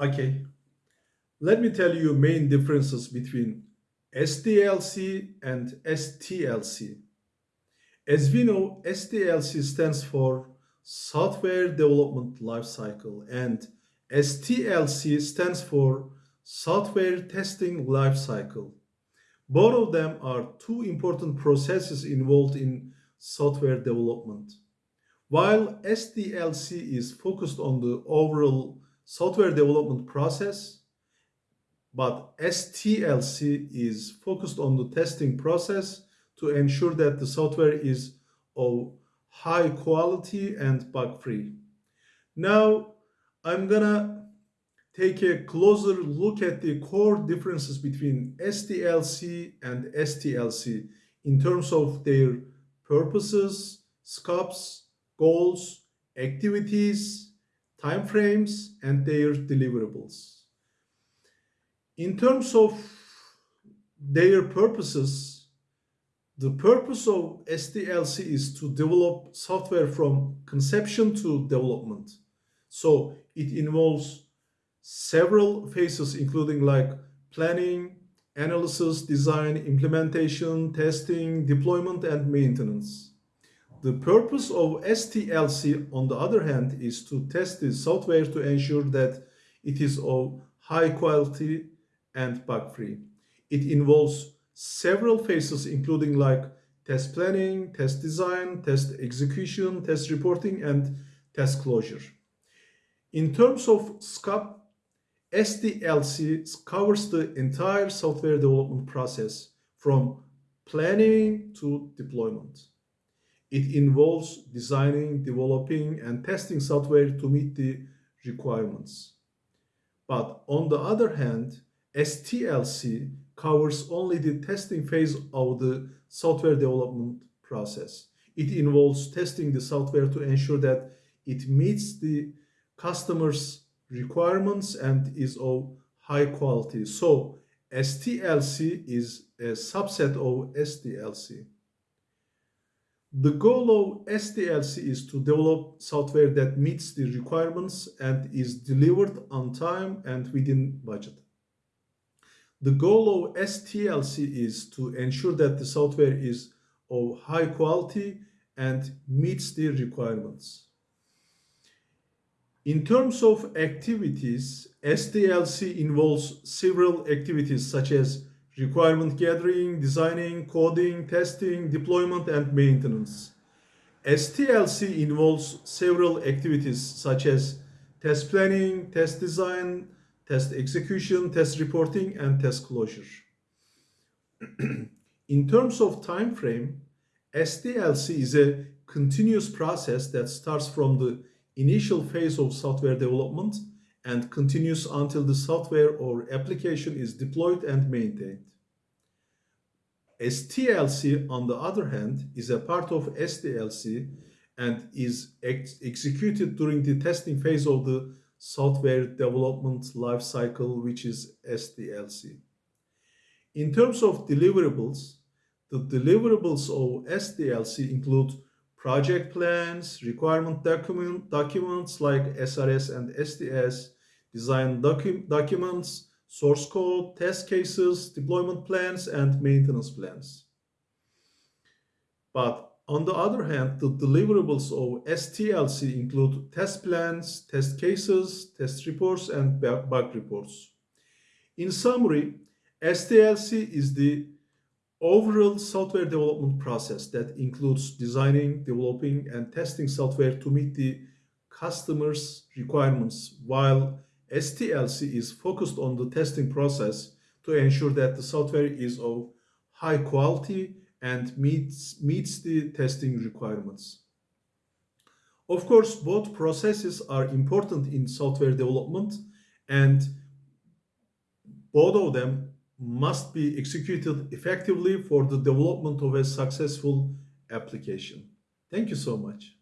Okay, let me tell you main differences between SDLC and STLC. As we know, SDLC stands for Software Development Lifecycle and STLC stands for Software Testing Lifecycle. Both of them are two important processes involved in software development. While SDLC is focused on the overall software development process, but STLC is focused on the testing process to ensure that the software is of high quality and bug free. Now, I'm gonna take a closer look at the core differences between SDLC and STLC in terms of their purposes, scopes, goals, activities, timeframes, and their deliverables. In terms of their purposes, the purpose of SDLC is to develop software from conception to development. So it involves several phases, including like planning, analysis, design, implementation, testing, deployment, and maintenance. The purpose of STLC, on the other hand, is to test the software to ensure that it is of high quality and bug-free. It involves several phases, including like test planning, test design, test execution, test reporting, and test closure. In terms of scope, SDLC covers the entire software development process from planning to deployment. It involves designing, developing, and testing software to meet the requirements. But on the other hand, STLC covers only the testing phase of the software development process. It involves testing the software to ensure that it meets the customer's requirements and is of high quality. So STLC is a subset of SDLC. The goal of SDLC is to develop software that meets the requirements and is delivered on time and within budget. The goal of STLC is to ensure that the software is of high quality and meets the requirements. In terms of activities, SDLC involves several activities such as requirement gathering, designing, coding, testing, deployment, and maintenance. STLC involves several activities such as test planning, test design, test execution, test reporting, and test closure. In terms of time frame, SDLC is a continuous process that starts from the initial phase of software development and continues until the software or application is deployed and maintained. STLC, on the other hand, is a part of SDLC and is ex executed during the testing phase of the software development lifecycle, which is SDLC. In terms of deliverables, the deliverables of SDLC include project plans, requirement document, documents like SRS and SDS, design docu documents, source code, test cases, deployment plans, and maintenance plans. But on the other hand, the deliverables of STLC include test plans, test cases, test reports, and bug reports. In summary, STLC is the overall software development process that includes designing, developing, and testing software to meet the customer's requirements, while STLC is focused on the testing process to ensure that the software is of high quality and meets, meets the testing requirements. Of course, both processes are important in software development and both of them must be executed effectively for the development of a successful application. Thank you so much.